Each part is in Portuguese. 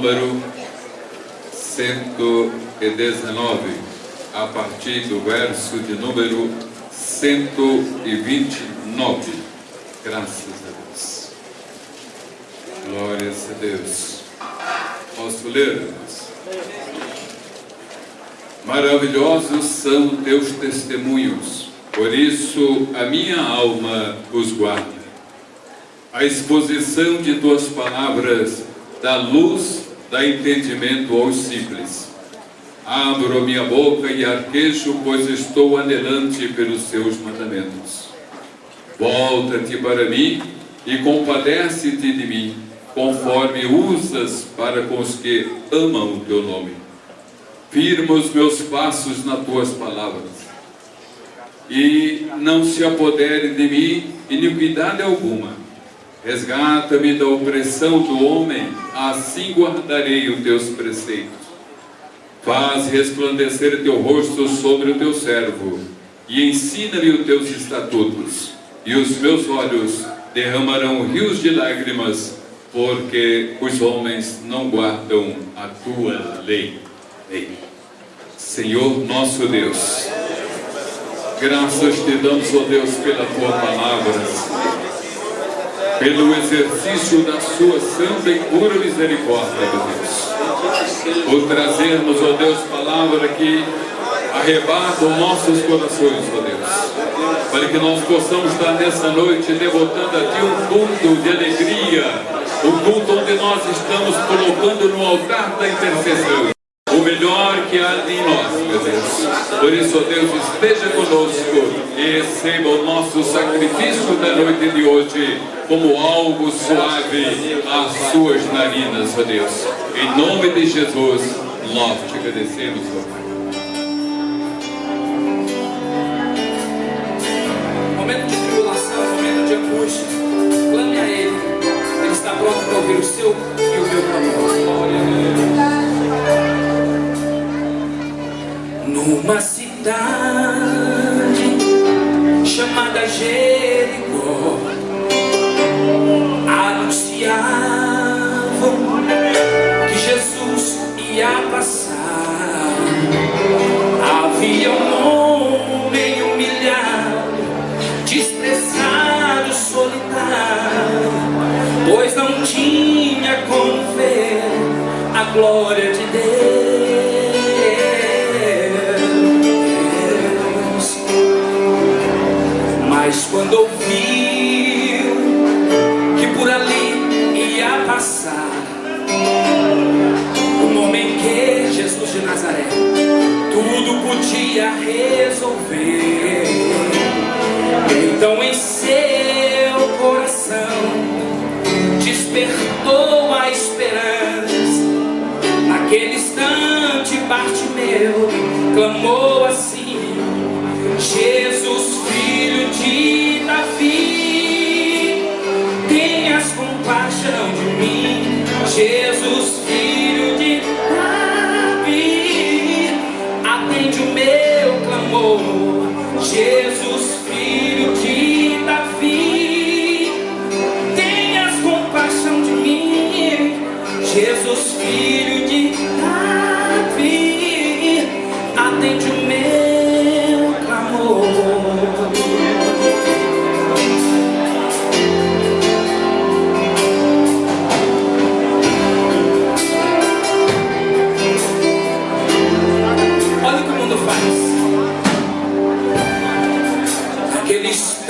número 119, a partir do verso de número 129. Graças a Deus. Glórias a Deus. Posso ler, irmãos? Maravilhosos são teus testemunhos, por isso a minha alma os guarda. A exposição de tuas palavras dá luz, dá entendimento aos simples. Abro minha boca e arquejo, pois estou anelante pelos teus mandamentos. Volta-te para mim e compadece-te de mim, conforme usas para com os que amam o teu nome. Firma os meus passos nas tuas palavras, e não se apodere de mim iniquidade alguma. Resgata-me da opressão do homem, assim guardarei os teus preceitos. Faz resplandecer teu rosto sobre o teu servo, e ensina-me os teus estatutos, e os meus olhos derramarão rios de lágrimas, porque os homens não guardam a tua lei. Senhor nosso Deus, graças te damos, ó Deus, pela tua palavra, pelo exercício da sua santa e pura misericórdia, Deus, por trazermos, ó Deus, palavra que arrebata os nossos corações, ó Deus, para que nós possamos estar nessa noite devotando a Ti um culto de alegria, um culto onde nós estamos colocando no altar da intercessão o melhor que há em nós, meu Deus. Por isso, ó Deus, esteja conosco e receba o nosso sacrifício da noite de hoje como algo suave às suas narinas, ó Deus. Em nome de Jesus, nós te agradecemos, ó Pai. Momento de tribulação, momento de angústia, clame a Ele. Ele está pronto para ouvir o seu e o meu clamor. Glória a Deus. Numa cidade chamada Jericó, tudo podia resolver. Então em seu coração despertou a esperança. Naquele instante Bartimeu clamou assim: Jesus, filho de Davi, tenhas compaixão de mim. Jesus, filho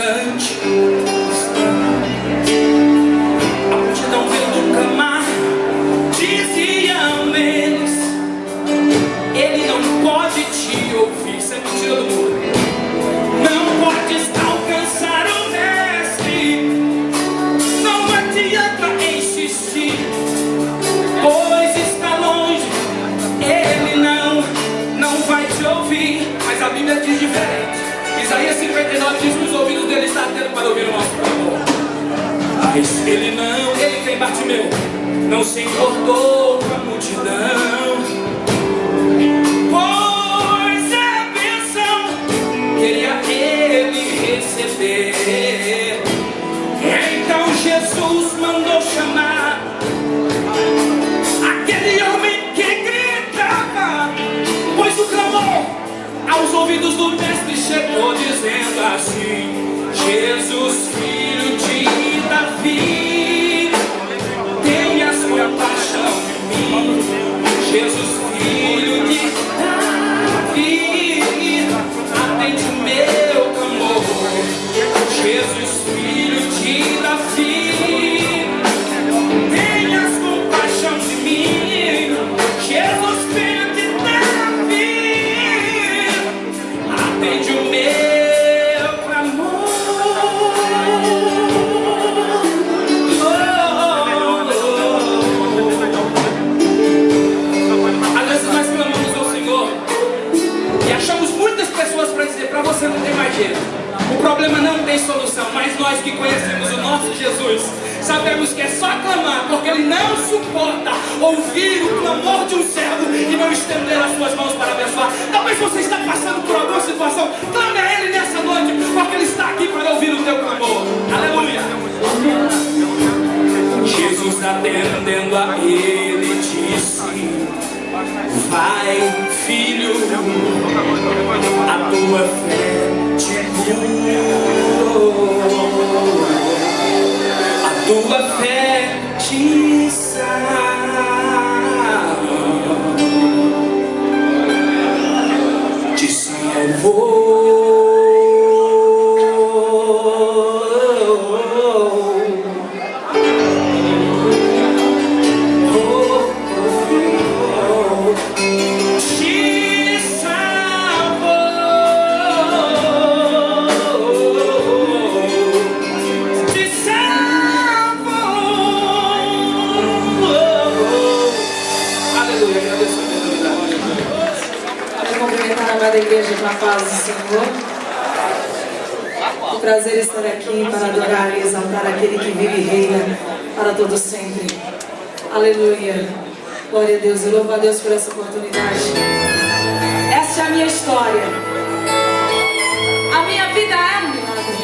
Naquele instante, não, se importou com a multidão. Pois é a bênção, queria ele receber. Então Jesus mandou chamar aquele homem que gritava, pois o clamor aos ouvidos do mestre chegou dizendo assim: Jesus, filho tem solução, mas nós que conhecemos o nosso Jesus sabemos que é só clamar, porque Ele não suporta ouvir o clamor de um servo e não estender as suas mãos para abençoar. Talvez você está passando por alguma situação, clame a Ele nessa noite, porque Ele está aqui para ouvir o teu clamor. Aleluia! Jesus atendendo a ele disse Vai filho, a tua fé te curou A tua salvou Te salvou paz do Senhor. É um prazer estar aqui para adorar e exaltar aquele que vive e reina para todo sempre. Aleluia. Glória a Deus. Eu louvo a Deus por essa oportunidade. Essa é a minha história. A minha vida é um milagre.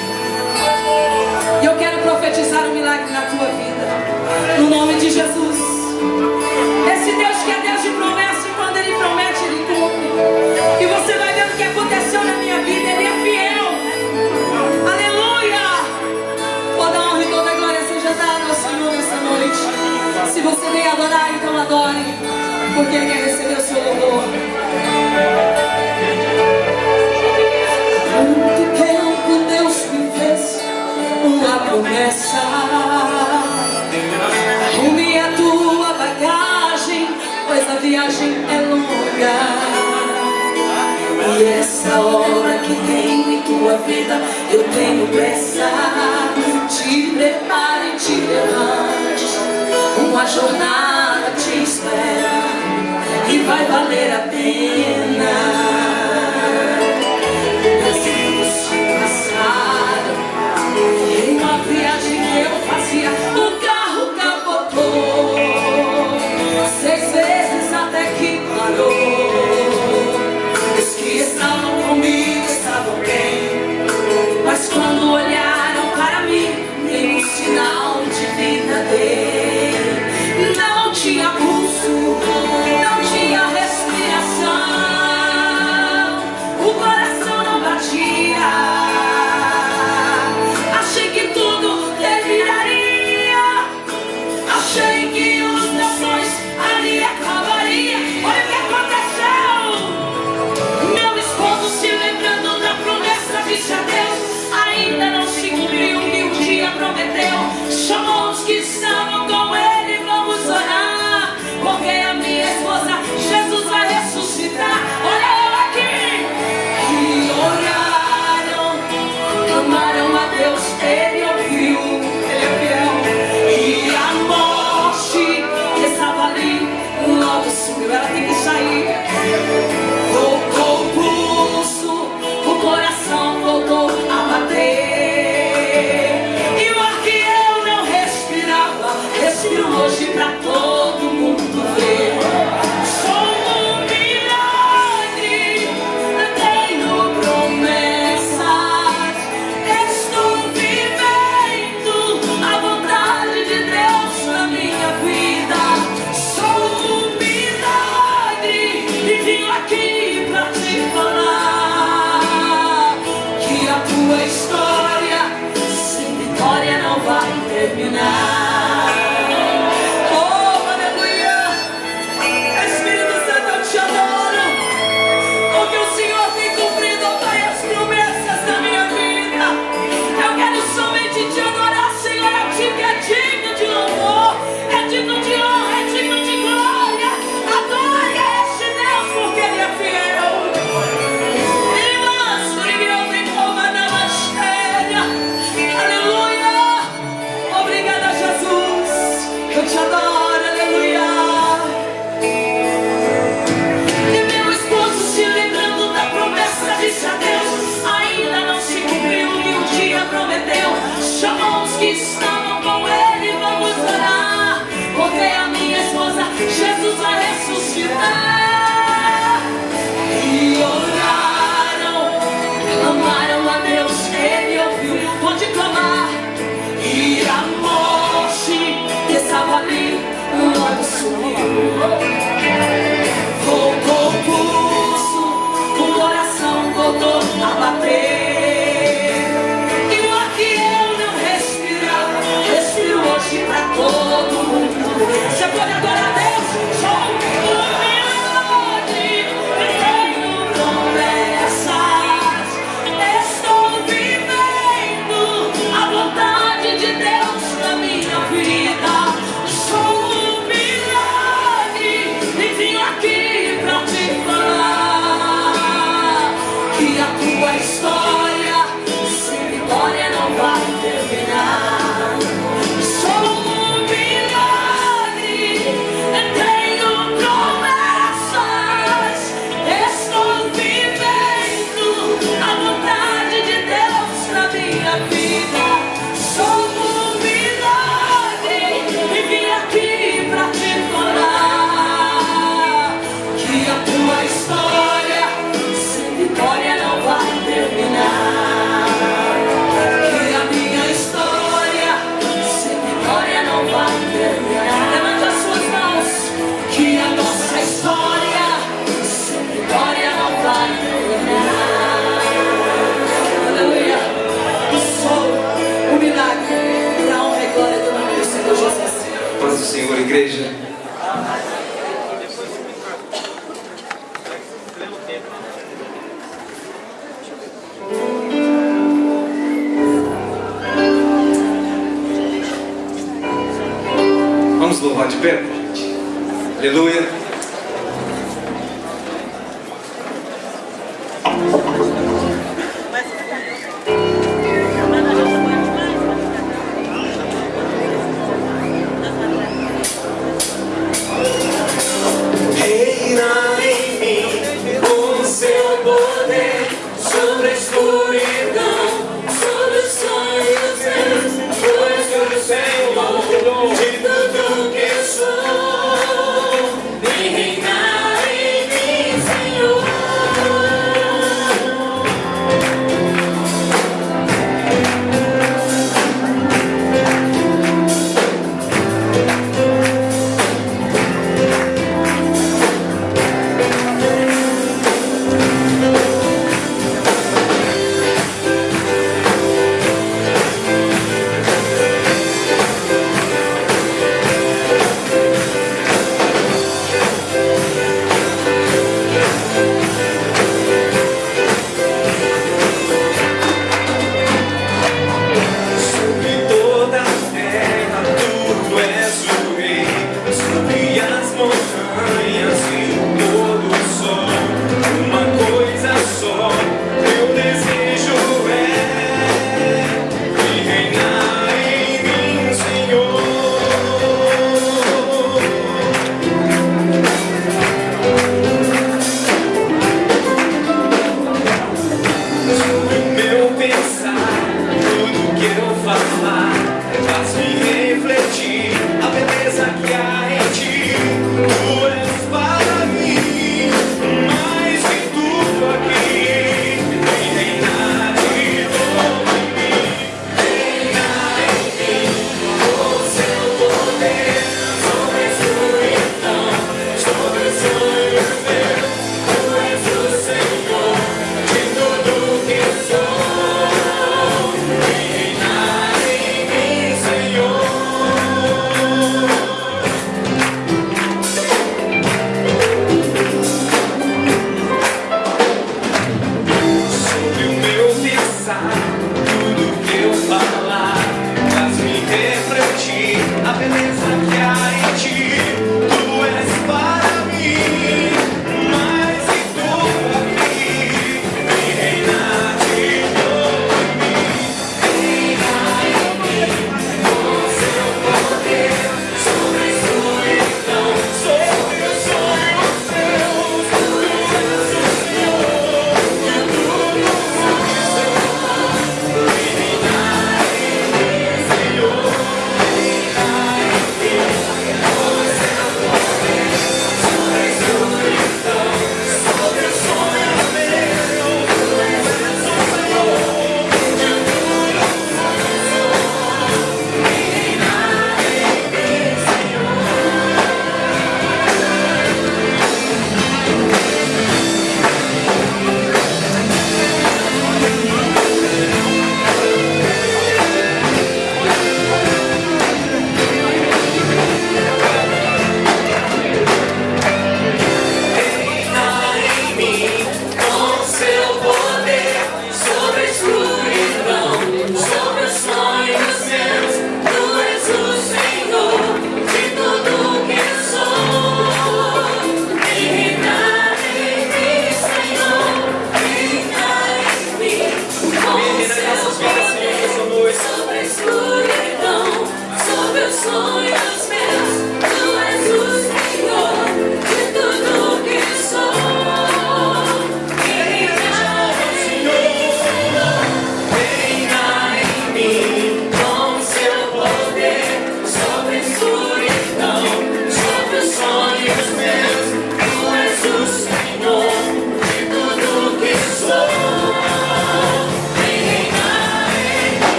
E eu quero profetizar um milagre na tua vida. No nome de Jesus. Adorar, então adore, porque Ele quer receber o seu louvor. Muito tempo Deus me fez uma promessa. Arrume a tua bagagem, pois a viagem é longa. E essa hora que tenho em tua vida, eu tenho pressa. Te prepare, te levante. Uma jornada te espera e vai valer a pena. Desenhos se passaram Chamou os que estavam com todo mundo. Você pode adorar igreja.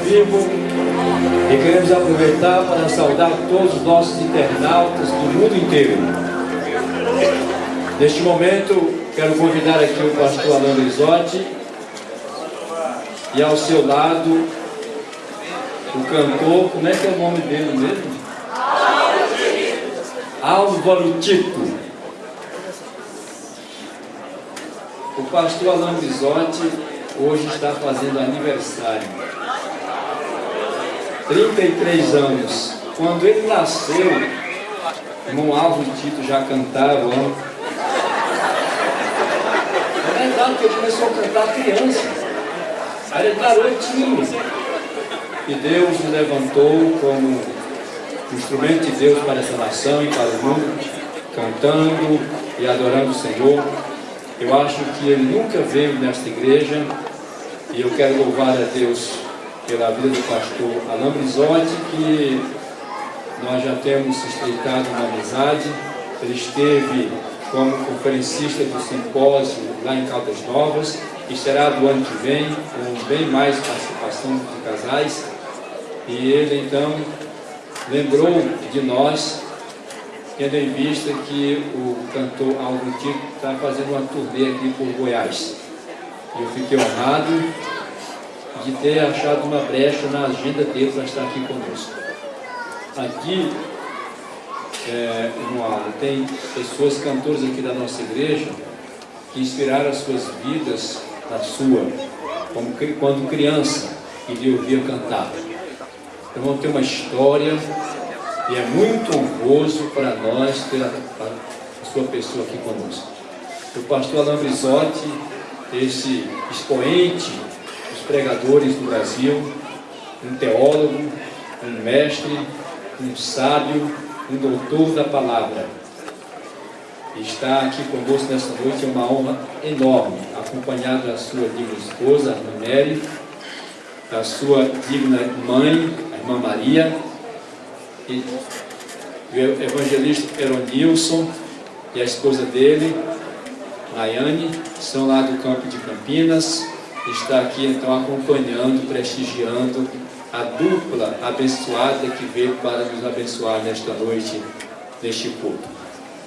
Vivo e queremos aproveitar para saudar todos os nossos internautas do mundo inteiro. Neste momento, quero convidar aqui o pastor Alain Risotti e ao seu lado o cantor, como é que é o nome dele mesmo? Álvaro Tito. O pastor Alain Risotti hoje está fazendo aniversário. 33 anos. Quando ele nasceu, irmão Álvaro Tito já cantava. É verdade que ele começou a cantar criança. Aí ele garotinho. E Deus nos levantou como instrumento de Deus para essa nação e para o mundo, cantando e adorando o Senhor. Eu acho que ele nunca veio nesta igreja e eu quero louvar a Deus pela vida do pastor Alain Brizotti, que nós já temos estreitado uma amizade. Ele esteve como conferencista do simpósio lá em Caldas Novas e será do ano que vem, com bem mais participação de casais. E ele então lembrou de nós, tendo em vista que o cantor Aldo Tito está fazendo uma turnê aqui por Goiás. Eu fiquei honrado de ter achado uma brecha na agenda dele para estar aqui conosco. Aqui, é, no Aldo, tem pessoas, cantores aqui da nossa igreja, que inspiraram as suas vidas na sua, como quando criança, e lhe ouvia cantar. Então ter uma história e é muito honroso para nós ter a, a sua pessoa aqui conosco. O pastor Alain Brizotti, esse expoente pregadores do Brasil, um teólogo, um mestre, um sábio, um doutor da palavra. Está aqui conosco nesta noite é uma honra enorme, acompanhado da sua digna esposa, Arna Mary, da sua digna mãe, a irmã Maria, e o evangelista Eronilson e a esposa dele, Rayane, são lá do campo de Campinas, está aqui então acompanhando, prestigiando a dupla abençoada que veio para nos abençoar nesta noite, neste culto.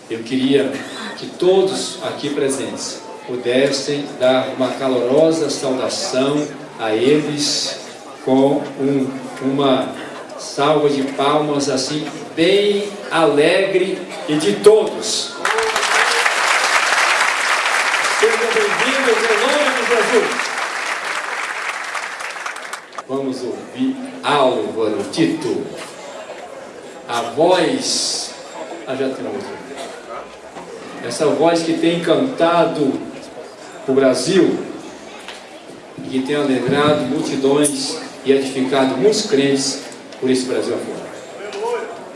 Eu queria que todos aqui presentes pudessem dar uma calorosa saudação a eles com um, uma salva de palmas assim, bem alegre e de todos. Sejam bem-vindos em nome de Jesus. Vamos ouvir Álvaro Tito. A voz. Ah, já tem outra. Essa voz que tem encantado o Brasil, que tem alegrado multidões e edificado muitos crentes por esse Brasil afora.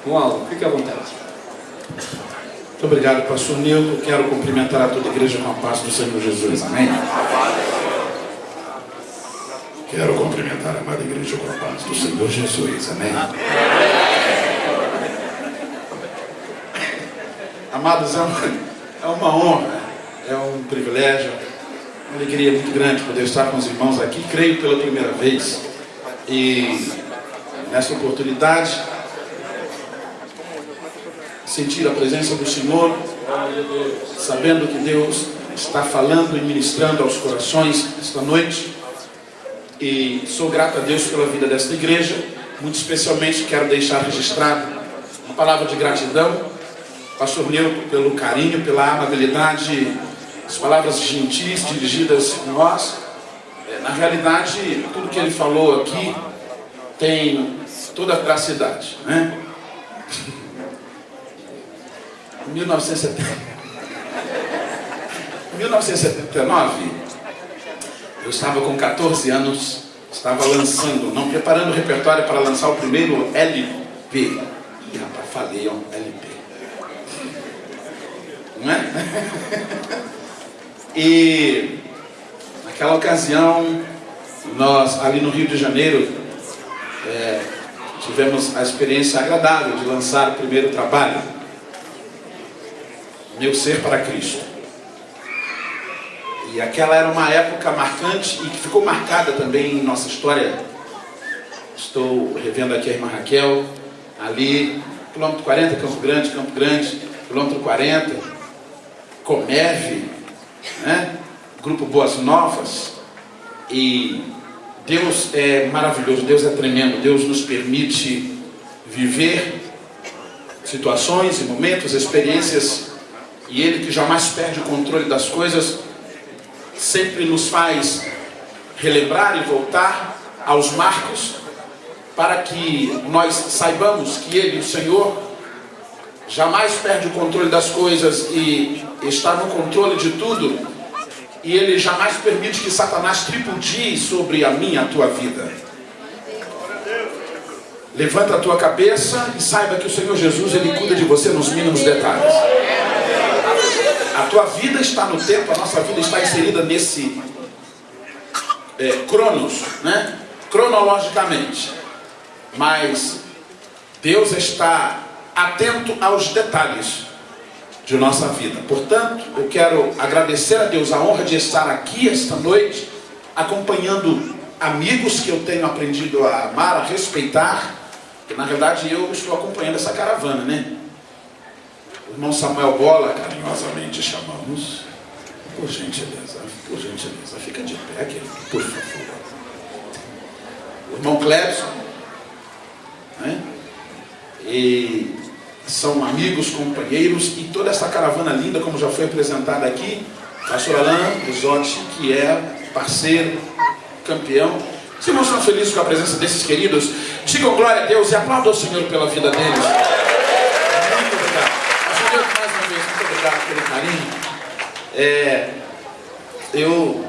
Moalo, fique à vontade. Muito obrigado, pastor Nilton. Quero cumprimentar a toda a igreja com a paz do Senhor Jesus. Amém? Quero cumprimentar amada igreja com a paz do Senhor Jesus. Amém? Amados, é uma, é uma honra, é um privilégio, uma alegria muito grande poder estar com os irmãos aqui. Creio pela primeira vez. E nessa oportunidade, sentir a presença do Senhor, sabendo que Deus está falando e ministrando aos corações esta noite. E sou grato a Deus pela vida desta igreja. Muito especialmente quero deixar registrado uma palavra de gratidão, Pastor Newton, pelo carinho, pela amabilidade, as palavras gentis dirigidas a nós. Na realidade, tudo que ele falou aqui tem toda a veracidade, né? Em 1979, eu estava com 14 anos, estava lançando, não preparando o repertório para lançar o primeiro LP. E rapaz, falei, ó, LP. Não é? E naquela ocasião, nós ali no Rio de Janeiro, é, tivemos a experiência agradável de lançar o primeiro trabalho, Meu Ser para Cristo. E aquela era uma época marcante e que ficou marcada também em nossa história. Estou revendo aqui a irmã Raquel, ali, quilômetro 40, Campo Grande, Campo Grande, quilômetro 40, Comeve, né? Grupo Boas Novas. E Deus é maravilhoso, Deus é tremendo, Deus nos permite viver situações e momentos, experiências, e Ele que jamais perde o controle das coisas, sempre nos faz relembrar e voltar aos marcos, para que nós saibamos que Ele, o Senhor, jamais perde o controle das coisas e está no controle de tudo, e Ele jamais permite que Satanás tripudie sobre a minha, a tua vida. Levanta a tua cabeça e saiba que o Senhor Jesus, Ele cuida de você nos mínimos detalhes. A tua vida está no tempo, a nossa vida está inserida nesse é, cronos, né? cronologicamente. Mas Deus está atento aos detalhes de nossa vida. Portanto, eu quero agradecer a Deus a honra de estar aqui esta noite, acompanhando amigos que eu tenho aprendido a amar, a respeitar, na verdade eu estou acompanhando essa caravana, né? Irmão Samuel Bola, carinhosamente chamamos, por gentileza, por gentileza, fica de pé, querido, por favor. O irmão Clebson, né? E são amigos, companheiros, e toda essa caravana linda, como já foi apresentada aqui, pastor Alain Risotti, que é parceiro, campeão. Se irmãos estão felizes com a presença desses queridos, digam glória a Deus e aplaudam o Senhor pela vida deles. Muito obrigado. Senhor, mais uma vez, muito obrigado pelo carinho. É, eu.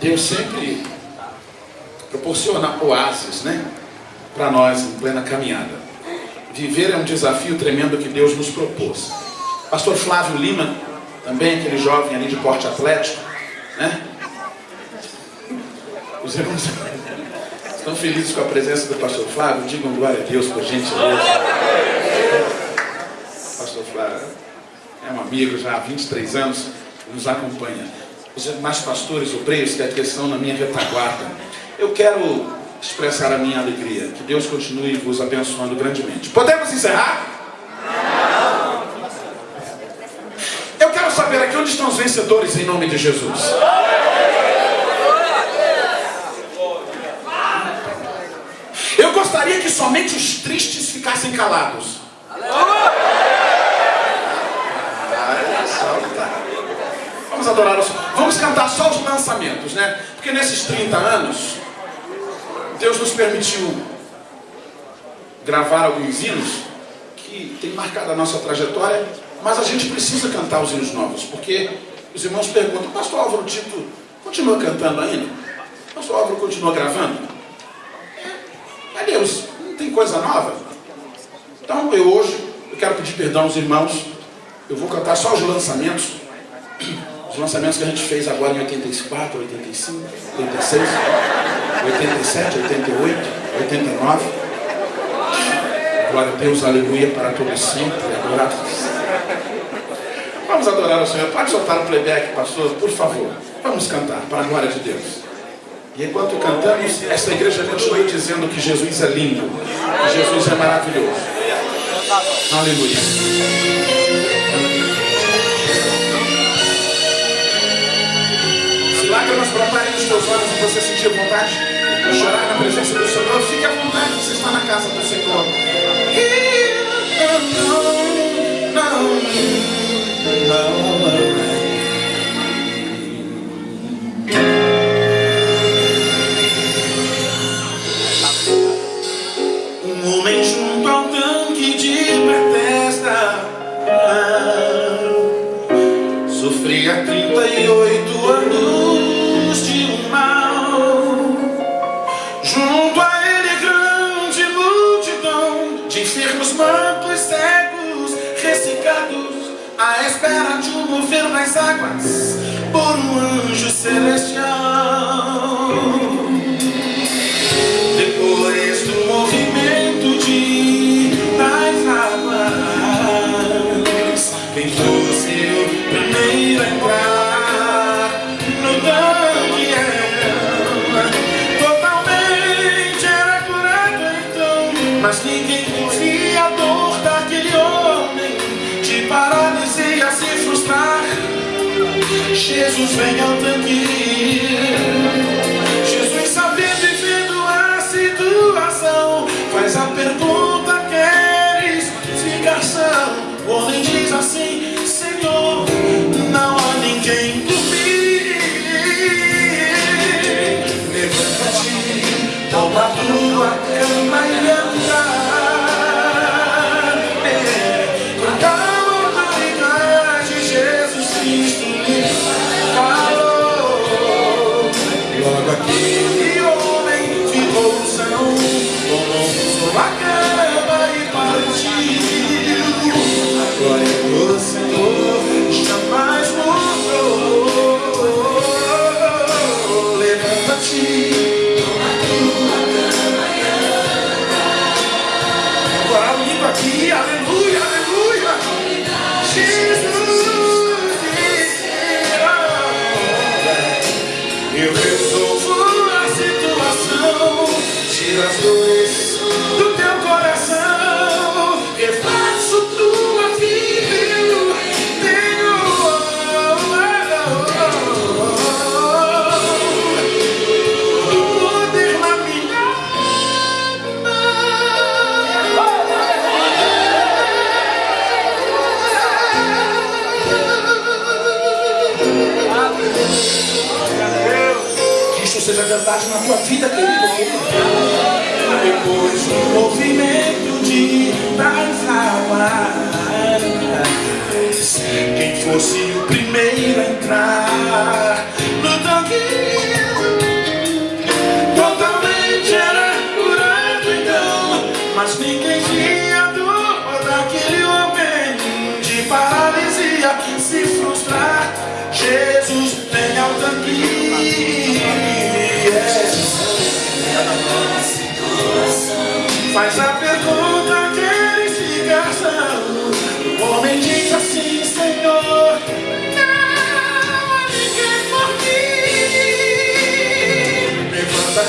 Deus sempre proporciona oásis, né? Para nós em plena caminhada. Viver é um desafio tremendo que Deus nos propôs. Pastor Flávio Lima, também aquele jovem ali de porte atlético, né? Os irmãos estão felizes com a presença do pastor Flávio? Digam glória a Deus, por gentileza. Pastor Flávio é um amigo já há 23 anos, nos acompanha. Os demais pastores obreiros que estão na minha retaguarda, eu quero expressar a minha alegria. Que Deus continue vos abençoando grandemente. Podemos encerrar? Eu quero saber aqui onde estão os vencedores em nome de Jesus. Eu gostaria que somente os tristes ficassem calados. Vamos adorar o Senhor. Vamos cantar só os lançamentos, né? Porque nesses 30 anos, Deus nos permitiu gravar alguns hinos que tem marcado a nossa trajetória, mas a gente precisa cantar os hinos novos, porque os irmãos perguntam, pastor Álvaro Tito continua cantando ainda? Pastor Álvaro continua gravando? Mas Deus, não tem coisa nova? Então eu hoje, eu quero pedir perdão aos irmãos, eu vou cantar só os lançamentos, os lançamentos que a gente fez agora em 84, 85, 86, 87, 88, 89. Glória a Deus, aleluia, para todo sempre, adorado. Vamos adorar o Senhor. Pode soltar o playback, pastor, por favor. Vamos cantar, para a glória de Deus. E enquanto cantamos, esta igreja continua dizendo que Jesus é lindo, que Jesus é maravilhoso. Aleluia. Brotarem nos teus olhos e você sentir vontade de chorar na presença do Senhor, fique à vontade, você está na casa do Senhor. Mover nas águas por um anjo celestial. sueño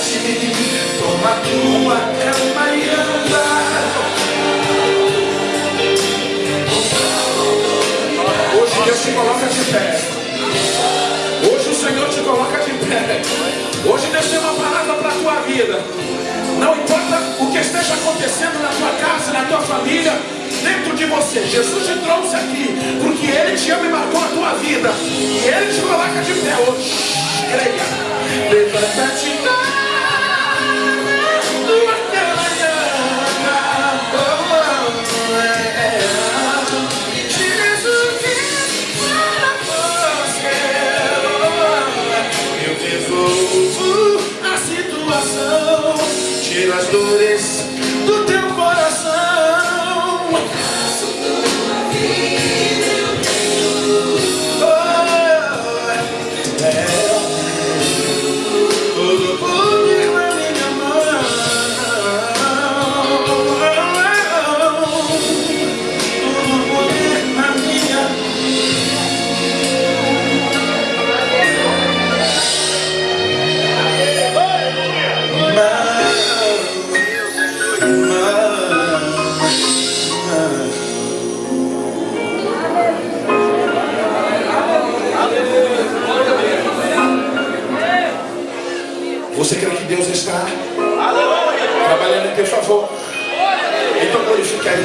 ti Toma tua cama e anda Hoje Deus te coloca de pé. Hoje o Senhor te coloca de pé. Hoje Deus tem uma palavra para a tua vida. Não importa o que esteja acontecendo na tua casa, na tua família Dentro de você, Jesus te trouxe aqui Porque Ele te ama e marcou a tua vida. E Ele te coloca de pé hoje. Creia. Levanta-te.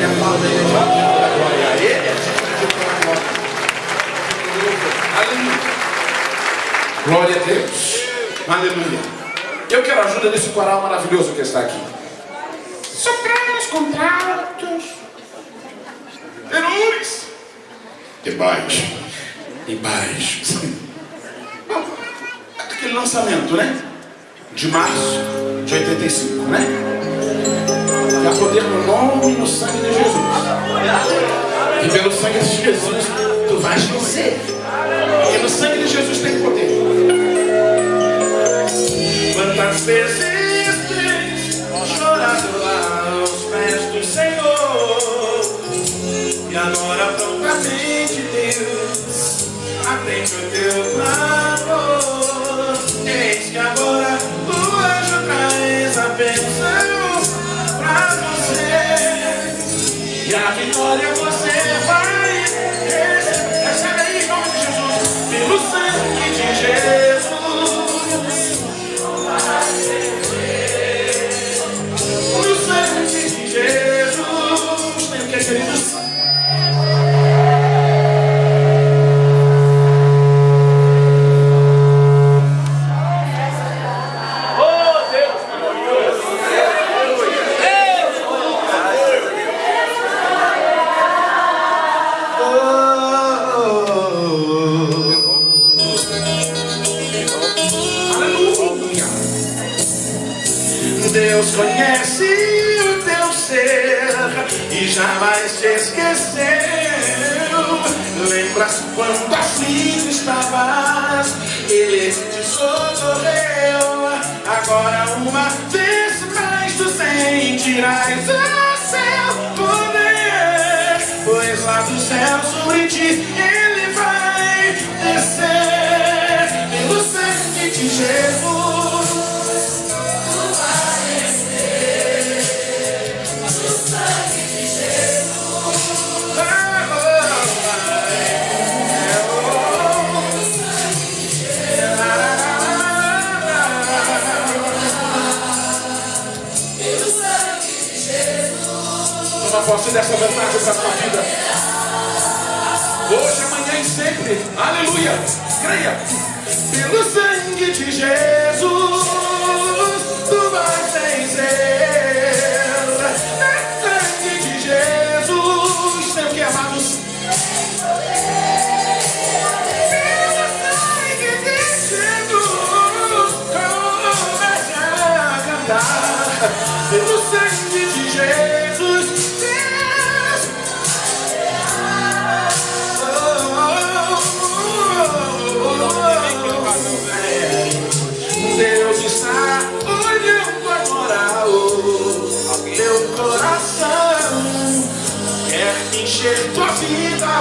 Glória a ele. Glória a Deus. Aleluia. Eu quero ajuda desse coral maravilhoso que está aqui. sangue de Jesus, tu vais vencer. Porque no sangue de Jesus tem poder. Quantas vezes sentirás Dessa verdade para a tua vida. Hoje, amanhã e sempre. Aleluia. Creia. Pelo sangue de Jesus,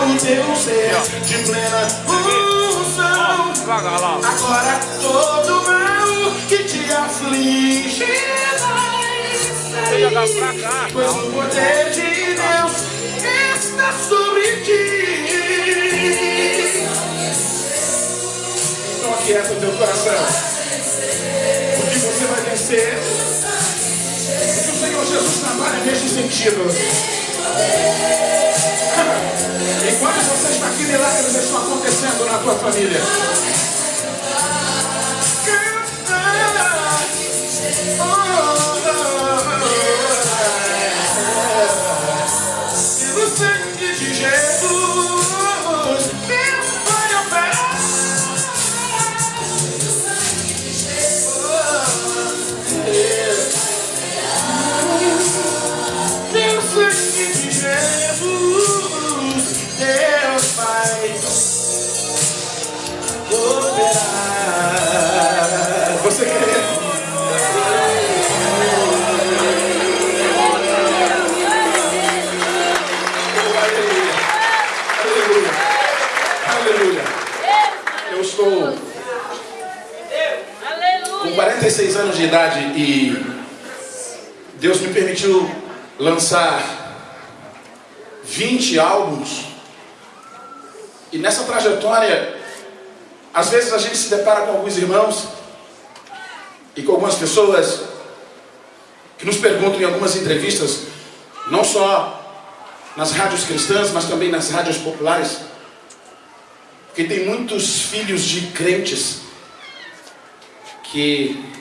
o teu ser de plena unção. Agora todo mal que te aflige vai sair. Pois o poder de Deus está sobre ti. Então aquieta o teu coração. Porque você vai vencer. Porque o Senhor Jesus trabalha nesse sentido. Enquanto você está aqui, milagres estão acontecendo na tua família. 16 anos de idade e Deus me permitiu lançar 20 álbuns. E nessa trajetória, às vezes a gente se depara com alguns irmãos e com algumas pessoas que nos perguntam em algumas entrevistas, não só nas rádios cristãs, mas também nas rádios populares, porque tem muitos filhos de crentes que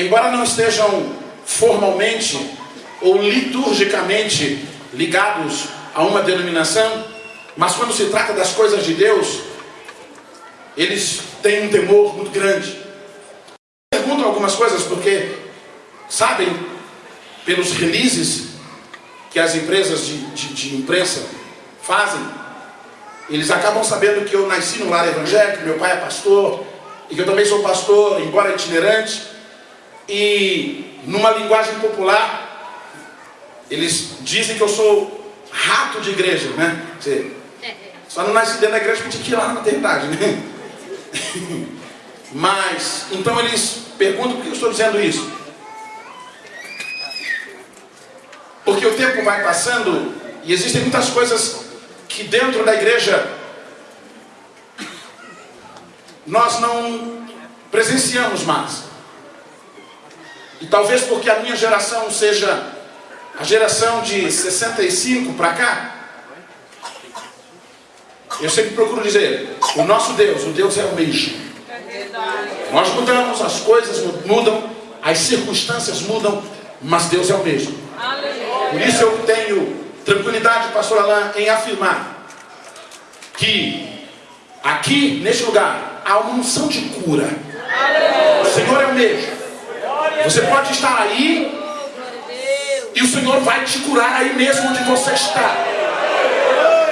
embora não estejam formalmente ou liturgicamente ligados a uma denominação, mas quando se trata das coisas de Deus, eles têm um temor muito grande. Perguntam algumas coisas porque sabem pelos releases que as empresas de, de, de imprensa fazem, eles acabam sabendo que eu nasci no lar evangélico, meu pai é pastor, e que eu também sou pastor, embora itinerante, e numa linguagem popular, eles dizem que eu sou rato de igreja, né? Você, Só não nasce dentro da igreja porque tinha que ir lá na maternidade, né? Mas, então eles perguntam por que eu estou dizendo isso. Porque o tempo vai passando e existem muitas coisas que dentro da igreja nós não presenciamos mais. E talvez porque a minha geração seja a geração de 65 para cá, eu sempre procuro dizer, o nosso Deus, o Deus é o mesmo. Nós mudamos, as coisas mudam, as circunstâncias mudam, mas Deus é o mesmo. Por isso eu tenho tranquilidade, pastor Alain, em afirmar que aqui, neste lugar, há uma unção de cura. O Senhor é o mesmo. Você pode estar aí e o Senhor vai te curar aí mesmo onde você está.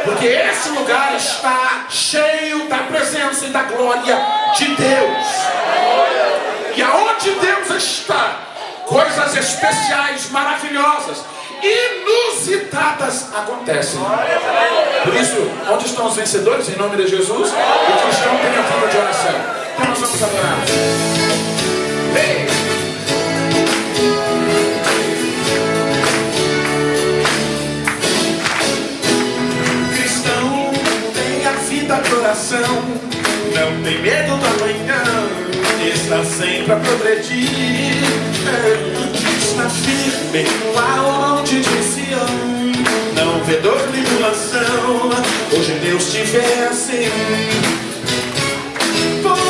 Porque esse lugar está cheio da presença e da glória de Deus. E aonde Deus está, coisas especiais, maravilhosas, inusitadas acontecem. Por isso, onde estão os vencedores, em nome de Jesus? O cristão tem a vida de oração. Então nós vamos adorar. Vida de oração, não tem medo do amanhã, está sempre a progredir. Está firme alto de Sião, não vê dor nem tribulação, hoje Deus te vê assim. Põe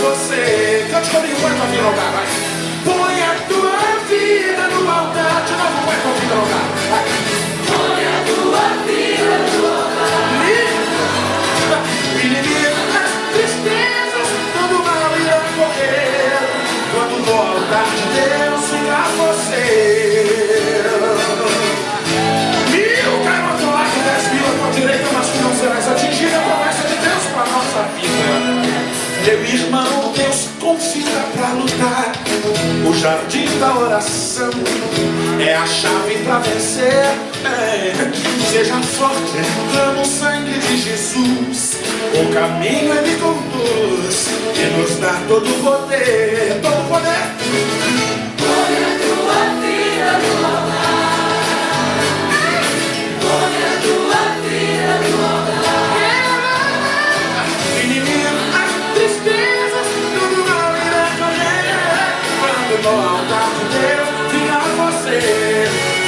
você, cante comigo, põe a tua vida no altar, vai. Põe a tua vida no altar, de novo, põe a tua vida no altar. vai. Põe a tua vida no altar. Inimigo das tristezas, todo mal irá correr. Quando altar de Deus chegar você. Meu irmão, Deus confia para lutar. O jardim da oração é a chave para vencer. É. Seja forte, clama o sangue de Jesus. O caminho ele conduz e nos dá todo o poder. Todo o poder.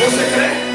Você, crê?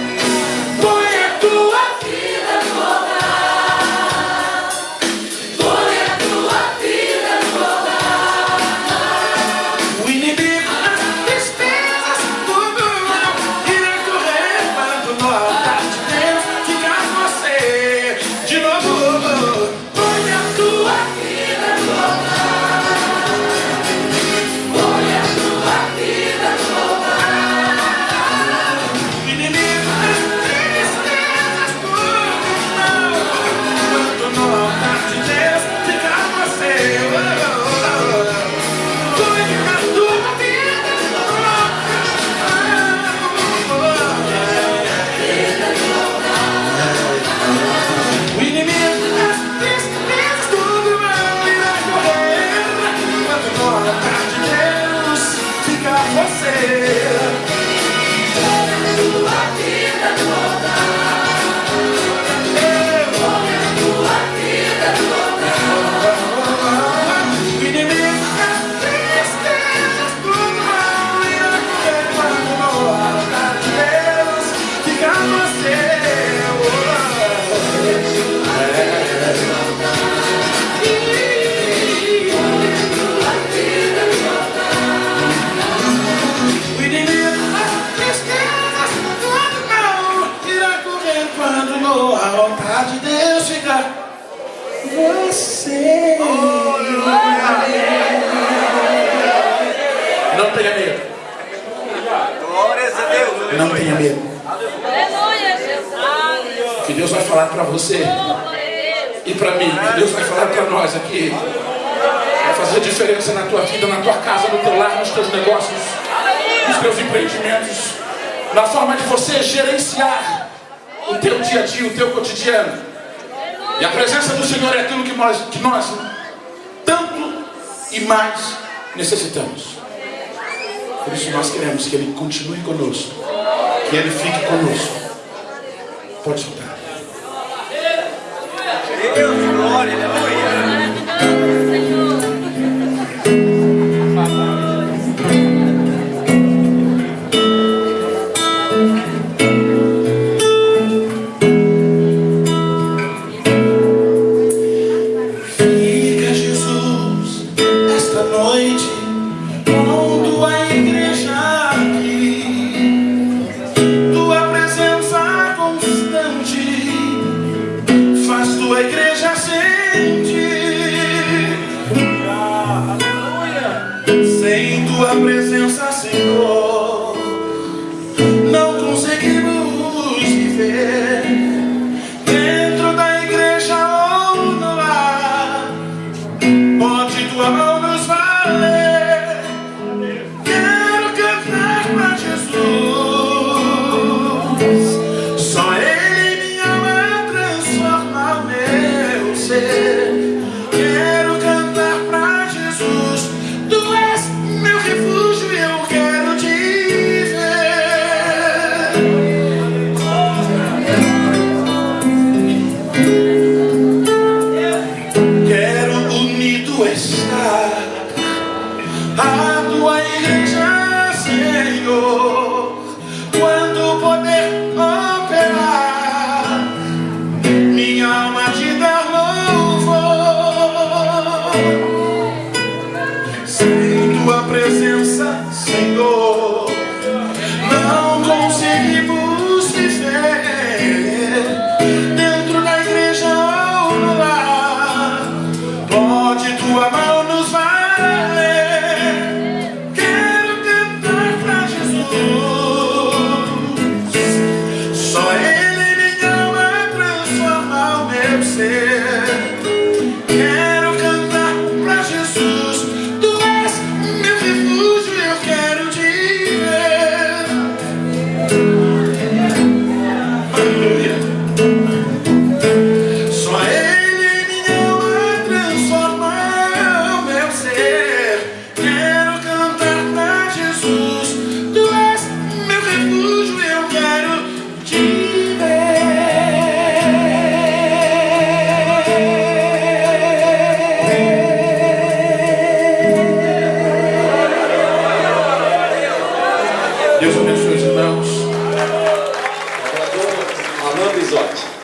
Não tenha medo. Aleluia, Jesus. Que Deus vai falar para você. E para mim. Deus vai falar para nós aqui. Vai fazer diferença na tua vida, na tua casa, no teu lar, nos teus negócios, nos teus empreendimentos, na forma de você gerenciar o teu dia a dia, o teu cotidiano. E a presença do Senhor é aquilo que nós, que nós tanto e mais necessitamos. Por isso nós queremos que Ele continue conosco, que Ele fique conosco. Pode soltar. Deus, glória,